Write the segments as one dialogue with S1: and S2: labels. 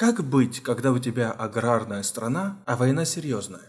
S1: Как быть, когда у тебя аграрная страна, а война серьезная?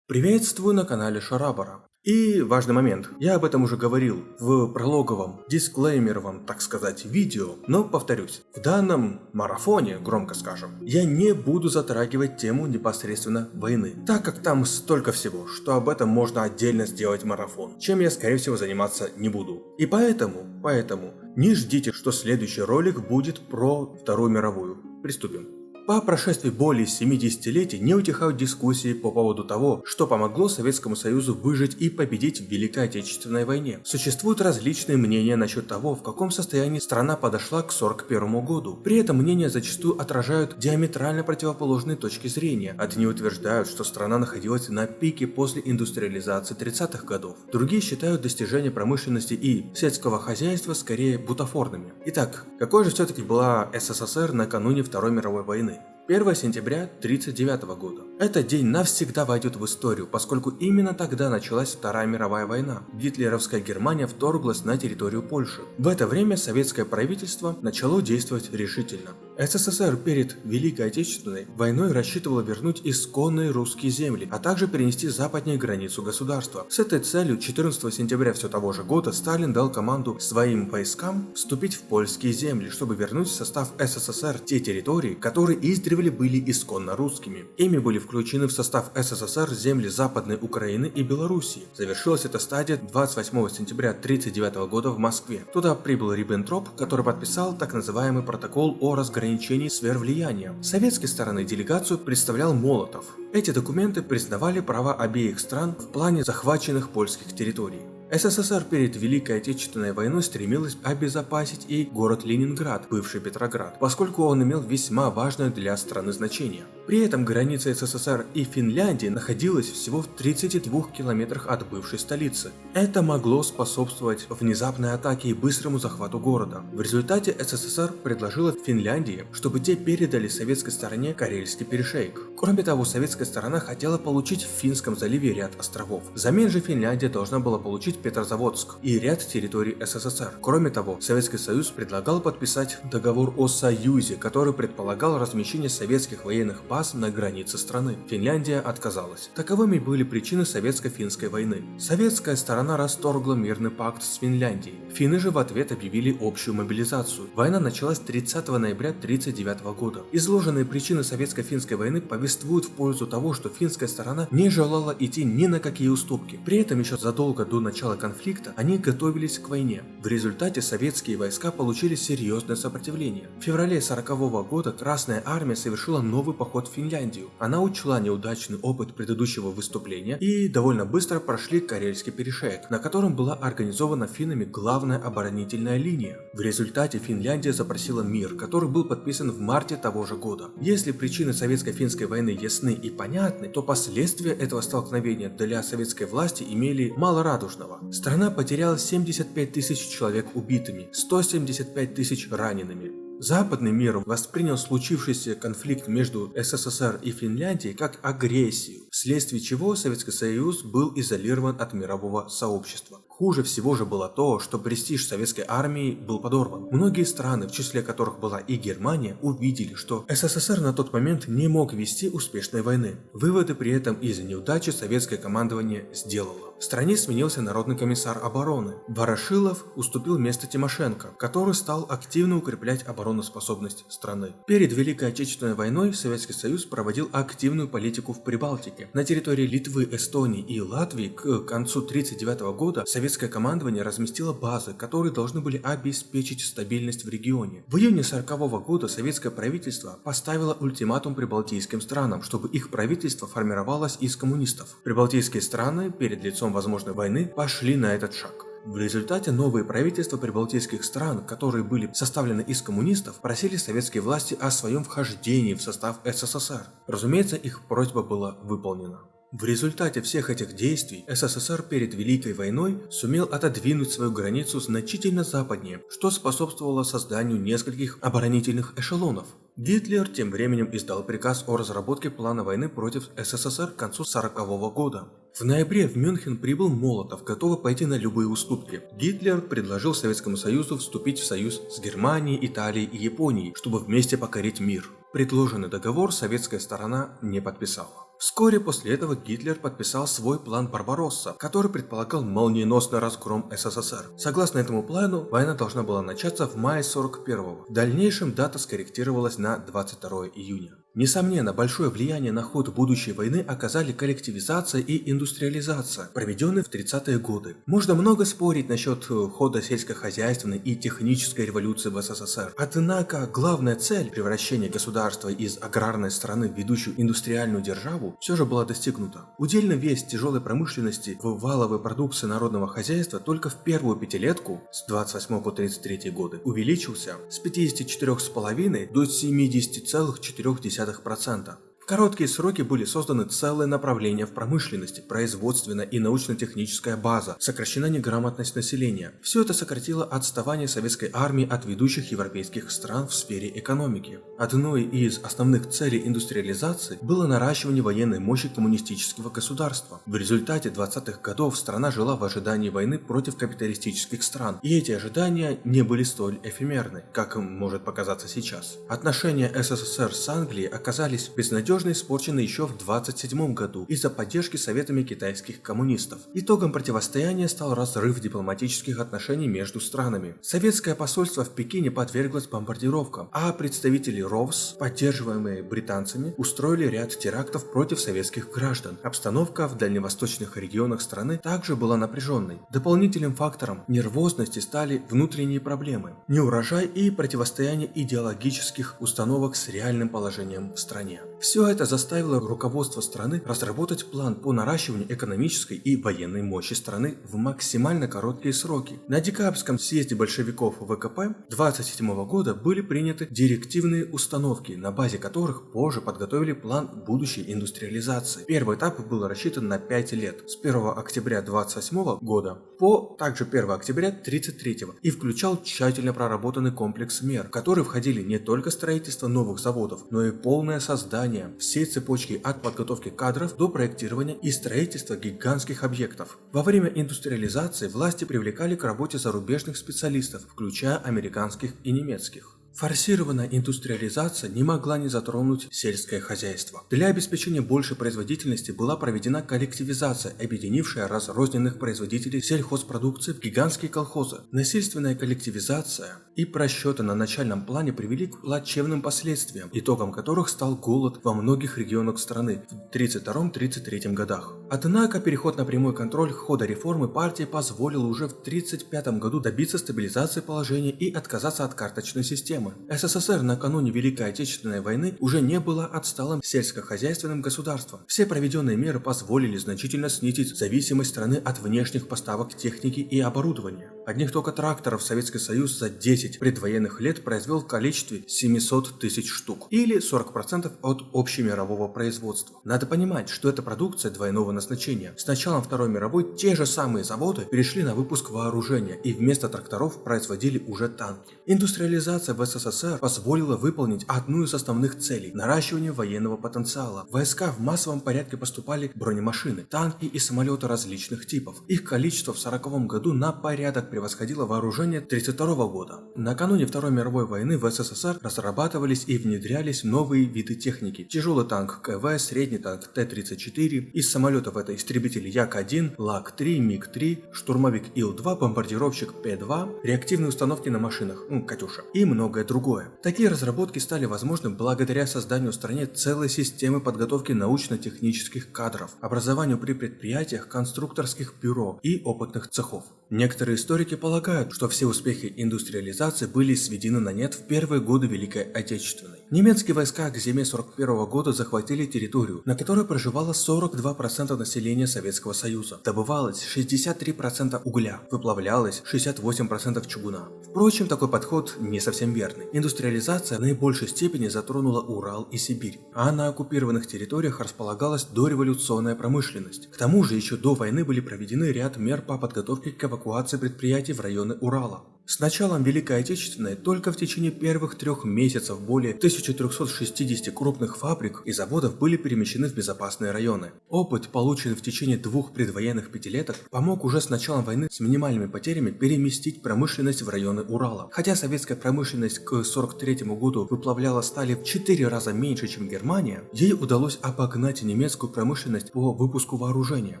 S1: Приветствую на канале Шарабара. И важный момент, я об этом уже говорил в прологовом, дисклеймеровом, так сказать, видео, но повторюсь, в данном марафоне, громко скажем, я не буду затрагивать тему непосредственно войны, так как там столько всего, что об этом можно отдельно сделать марафон, чем я скорее всего заниматься не буду. И поэтому, поэтому, не ждите, что следующий ролик будет про Вторую мировую. Приступим. По прошествии более 70 летий не утихают дискуссии по поводу того, что помогло Советскому Союзу выжить и победить в Великой Отечественной войне. Существуют различные мнения насчет того, в каком состоянии страна подошла к 1941 году. При этом мнения зачастую отражают диаметрально противоположные точки зрения. Одни утверждают, что страна находилась на пике после индустриализации 30-х годов. Другие считают достижения промышленности и сельского хозяйства скорее бутафорными. Итак, какой же все-таки была СССР накануне Второй мировой войны? it. 1 сентября 1939 года. Этот день навсегда войдет в историю, поскольку именно тогда началась Вторая мировая война. Гитлеровская Германия вторглась на территорию Польши. В это время советское правительство начало действовать решительно. СССР перед Великой Отечественной войной рассчитывало вернуть исконные русские земли, а также перенести западнее границу государства. С этой целью 14 сентября все того же года Сталин дал команду своим войскам вступить в польские земли, чтобы вернуть в состав СССР те территории, которые издревле издревле были исконно русскими. Ими были включены в состав СССР земли Западной Украины и Белоруссии. Завершилась эта стадия 28 сентября 1939 года в Москве. Туда прибыл Риббентроп, который подписал так называемый протокол о разграничении сфер влияния. С советской стороны делегацию представлял Молотов. Эти документы признавали права обеих стран в плане захваченных польских территорий. СССР перед Великой Отечественной войной стремилась обезопасить и город Ленинград, бывший Петроград, поскольку он имел весьма важное для страны значение. При этом граница СССР и Финляндии находилась всего в 32 километрах от бывшей столицы. Это могло способствовать внезапной атаке и быстрому захвату города. В результате СССР предложила Финляндии, чтобы те передали советской стороне Карельский перешейк. Кроме того, советская сторона хотела получить в Финском заливе ряд островов. Взамен же Финляндия должна была получить Петрозаводск и ряд территорий СССР. Кроме того, Советский Союз предлагал подписать договор о союзе, который предполагал размещение советских военных баз на границе страны. Финляндия отказалась. Таковыми были причины советско-финской войны. Советская сторона расторгла мирный пакт с Финляндией. Финны же в ответ объявили общую мобилизацию. Война началась 30 ноября 1939 года. Изложенные причины советско-финской войны повествуют в пользу того, что финская сторона не желала идти ни на какие уступки. При этом еще задолго до начала конфликта они готовились к войне. В результате советские войска получили серьезное сопротивление. В феврале 1940 года Красная Армия совершила новый поход в Финляндию. Она учла неудачный опыт предыдущего выступления и довольно быстро прошли Карельский перешеек, на котором была организована финнами главная оборонительная линия. В результате Финляндия запросила мир, который был подписан в марте того же года. Если причины советско-финской войны ясны и понятны, то последствия этого столкновения для советской власти имели мало радужного. Страна потеряла 75 тысяч человек убитыми, 175 тысяч ранеными. Западный мир воспринял случившийся конфликт между СССР и Финляндией как агрессию, вследствие чего Советский Союз был изолирован от мирового сообщества. Хуже всего же было то, что престиж советской армии был подорван. Многие страны, в числе которых была и Германия, увидели, что СССР на тот момент не мог вести успешной войны. Выводы при этом из-за неудачи советское командование сделало. В стране сменился народный комиссар обороны. Ворошилов уступил место Тимошенко, который стал активно укреплять обороноспособность страны. Перед Великой Отечественной войной Советский Союз проводил активную политику в Прибалтике. На территории Литвы, Эстонии и Латвии к концу 1939 года советское командование разместило базы, которые должны были обеспечить стабильность в регионе. В июне 1940 года советское правительство поставило ультиматум прибалтийским странам, чтобы их правительство формировалось из коммунистов. Прибалтийские страны перед лицом возможной войны пошли на этот шаг. В результате новые правительства прибалтийских стран, которые были составлены из коммунистов, просили советские власти о своем вхождении в состав СССР. Разумеется, их просьба была выполнена. В результате всех этих действий СССР перед Великой войной сумел отодвинуть свою границу значительно западнее, что способствовало созданию нескольких оборонительных эшелонов. Гитлер тем временем издал приказ о разработке плана войны против СССР к концу 1940 года. В ноябре в Мюнхен прибыл Молотов, готовый пойти на любые уступки. Гитлер предложил Советскому Союзу вступить в союз с Германией, Италией и Японией, чтобы вместе покорить мир. Предложенный договор советская сторона не подписала. Вскоре после этого Гитлер подписал свой план Барбаросса, который предполагал молниеносный разгром СССР. Согласно этому плану, война должна была начаться в мае 41-го. В дальнейшем дата скорректировалась на 22 июня. Несомненно, большое влияние на ход будущей войны оказали коллективизация и индустриализация, проведенные в 30-е годы. Можно много спорить насчет э, хода сельскохозяйственной и технической революции в СССР. Однако, главная цель превращения государства из аграрной страны в ведущую индустриальную державу все же была достигнута. Удельный вес тяжелой промышленности в валовой продукции народного хозяйства только в первую пятилетку с 28 по 33 годы увеличился с 54,5 до 70,4 0,2%. Короткие сроки были созданы целые направления в промышленности, производственная и научно-техническая база, сокращена неграмотность населения. Все это сократило отставание советской армии от ведущих европейских стран в сфере экономики. Одной из основных целей индустриализации было наращивание военной мощи коммунистического государства. В результате 20-х годов страна жила в ожидании войны против капиталистических стран, и эти ожидания не были столь эфемерны, как может показаться сейчас. Отношения СССР с Англией оказались безнадежными безнадежно испорчены еще в 27 году из-за поддержки советами китайских коммунистов. Итогом противостояния стал разрыв дипломатических отношений между странами. Советское посольство в Пекине подверглось бомбардировкам, а представители РОВС, поддерживаемые британцами, устроили ряд терактов против советских граждан. Обстановка в дальневосточных регионах страны также была напряженной. Дополнительным фактором нервозности стали внутренние проблемы, неурожай и противостояние идеологических установок с реальным положением в стране. Все все это заставило руководство страны разработать план по наращиванию экономической и военной мощи страны в максимально короткие сроки. На декабрьском съезде большевиков ВКП 27 года были приняты директивные установки, на базе которых позже подготовили план будущей индустриализации. Первый этап был рассчитан на 5 лет, с 1 октября 28 года по также 1 октября 33 и включал тщательно проработанный комплекс мер, в который входили не только строительство новых заводов, но и полное создание всей цепочки от подготовки кадров до проектирования и строительства гигантских объектов. Во время индустриализации власти привлекали к работе зарубежных специалистов, включая американских и немецких. Форсированная индустриализация не могла не затронуть сельское хозяйство. Для обеспечения большей производительности была проведена коллективизация, объединившая разрозненных производителей сельхозпродукции в гигантские колхозы. Насильственная коллективизация и просчеты на начальном плане привели к плачевным последствиям, итогом которых стал голод во многих регионах страны в 1932-1933 годах. Однако переход на прямой контроль хода реформы партии позволил уже в 1935 году добиться стабилизации положения и отказаться от карточной системы проблемы. СССР накануне Великой Отечественной войны уже не было отсталым сельскохозяйственным государством. Все проведенные меры позволили значительно снизить зависимость страны от внешних поставок техники и оборудования. Одних только тракторов Советский Союз за 10 предвоенных лет произвел в количестве 700 тысяч штук, или 40% от общемирового производства. Надо понимать, что это продукция двойного назначения. С началом Второй мировой те же самые заводы перешли на выпуск вооружения и вместо тракторов производили уже танки. Индустриализация в СССР позволила выполнить одну из основных целей – наращивание военного потенциала. В войска в массовом порядке поступали бронемашины, танки и самолеты различных типов. Их количество в 1940 году на порядок превосходило вооружение 1932 года. Накануне Второй мировой войны в СССР разрабатывались и внедрялись новые виды техники. Тяжелый танк КВ, средний танк Т-34, из самолетов это истребители Як-1, ЛаГГ-3, МиГ-3, штурмовик Ил-2, бомбардировщик Пе-2, реактивные установки на машинах, ну, Катюша, и многое другое. Такие разработки стали возможны благодаря созданию в стране целой системы подготовки научно-технических кадров, образованию при предприятиях, конструкторских бюро и опытных цехов. Некоторые историки полагают, что все успехи индустриализации были сведены на нет в первые годы Великой Отечественной. Немецкие войска к зиме 41 года захватили территорию, на которой проживало 42% населения Советского Союза. Добывалось 63% угля, выплавлялось 68% чугуна. Впрочем, такой подход не совсем верный. Индустриализация в наибольшей степени затронула Урал и Сибирь, а на оккупированных территориях располагалась дореволюционная промышленность. К тому же еще до войны были проведены ряд мер по подготовке к эвакуации предприятий в районы Урала. С началом Великой Отечественной только в течение первых трех месяцев более 1360 крупных фабрик и заводов были перемещены в безопасные районы. Опыт, полученный в течение двух предвоенных пятилеток, помог уже с началом войны с минимальными потерями переместить промышленность в районы Урала. Хотя советская промышленность к 1943 году выплавляла стали в 4 раза меньше, чем Германия, ей удалось обогнать немецкую промышленность по выпуску вооружения.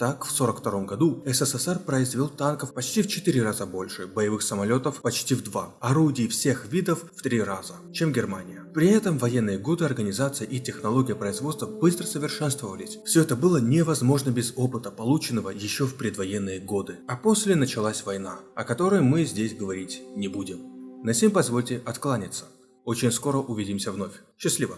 S1: Так, в 1942 году СССР произвел танков почти в 4 раза больше, боевых самолетов самолетов почти в два, орудий всех видов в три раза, чем Германия. При этом военные годы организация и технология производства быстро совершенствовались. Все это было невозможно без опыта, полученного еще в предвоенные годы. А после началась война, о которой мы здесь говорить не будем. На сим позвольте откланяться. Очень скоро увидимся вновь. Счастливо!